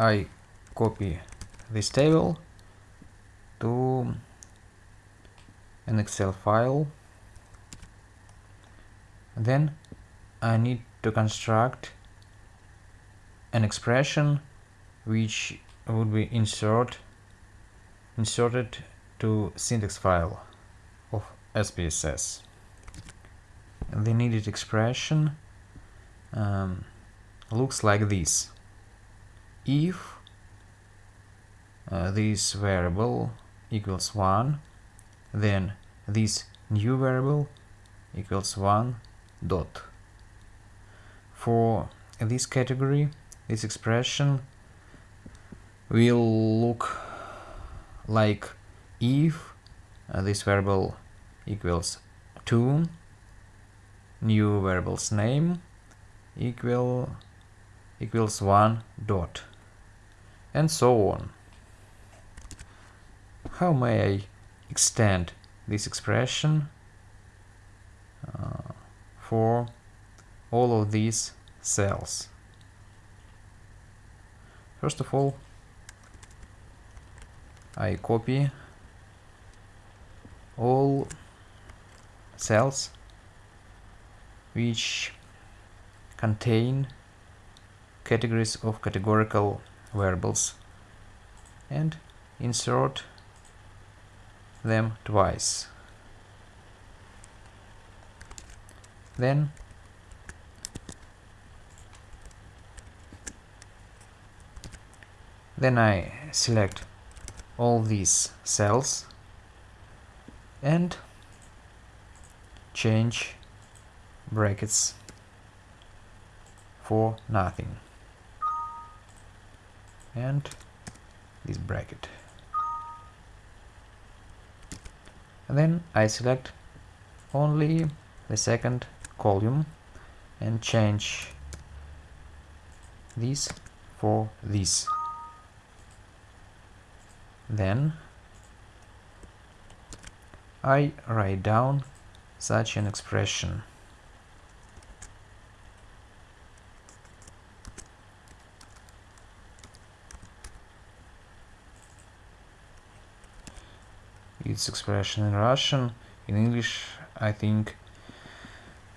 I copy this table to an Excel file. Then I need to construct an expression which would be insert inserted to syntax file of SPSS. The needed expression um, looks like this. If uh, this variable equals 1, then this new variable equals 1 dot. For this category, this expression will look like if uh, this variable equals 2 new variable's name equal equals 1 dot and so on. How may I extend this expression uh, for all of these cells? First of all, I copy all cells which contain categories of categorical variables and insert them twice. Then then I select all these cells and change brackets for nothing and this bracket. And then I select only the second column and change this for this. Then I write down such an expression its expression in Russian. In English, I think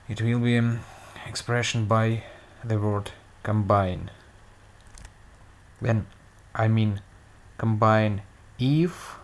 it will be an expression by the word combine. Then I mean combine if